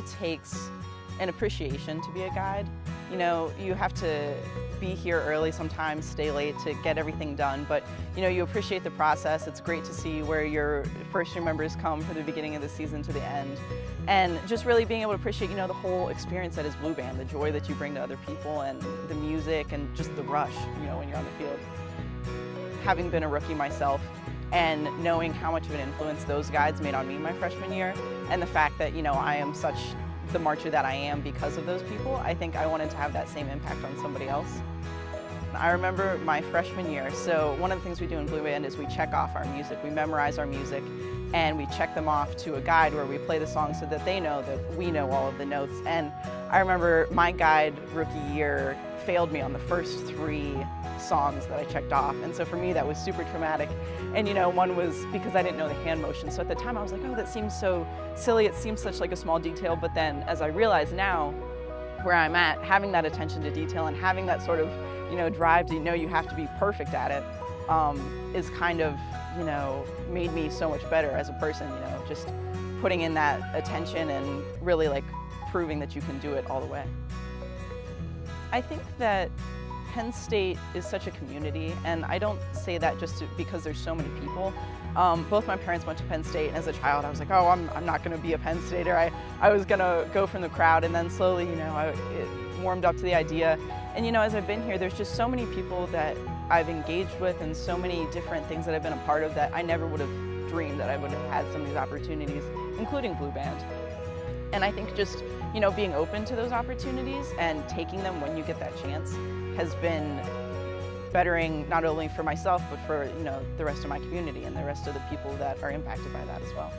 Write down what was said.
really takes an appreciation to be a guide. You know, you have to be here early sometimes, stay late to get everything done, but you know, you appreciate the process. It's great to see where your first year members come from the beginning of the season to the end. And just really being able to appreciate, you know, the whole experience that is Blue Band, the joy that you bring to other people and the music and just the rush, you know, when you're on the field. Having been a rookie myself, and knowing how much of an influence those guides made on me my freshman year and the fact that you know I am such the marcher that I am because of those people, I think I wanted to have that same impact on somebody else. I remember my freshman year, so one of the things we do in Blue Band is we check off our music. We memorize our music and we check them off to a guide where we play the song so that they know that we know all of the notes. And I remember my guide rookie year failed me on the first three songs that I checked off. And so for me, that was super traumatic. And you know, one was because I didn't know the hand motion. So at the time I was like, oh, that seems so silly. It seems such like a small detail. But then as I realize now where I'm at, having that attention to detail and having that sort of, you know, drive to know you have to be perfect at it um, is kind of, you know, made me so much better as a person, you know, just putting in that attention and really like proving that you can do it all the way. I think that Penn State is such a community, and I don't say that just because there's so many people. Um, both my parents went to Penn State, and as a child I was like, oh, I'm, I'm not going to be a Penn Stater. I, I was going to go from the crowd, and then slowly, you know, I it warmed up to the idea. And you know, as I've been here, there's just so many people that I've engaged with and so many different things that I've been a part of that I never would have dreamed that I would have had some of these opportunities, including Blue Band. And I think just, you know, being open to those opportunities and taking them when you get that chance has been bettering not only for myself, but for, you know, the rest of my community and the rest of the people that are impacted by that as well.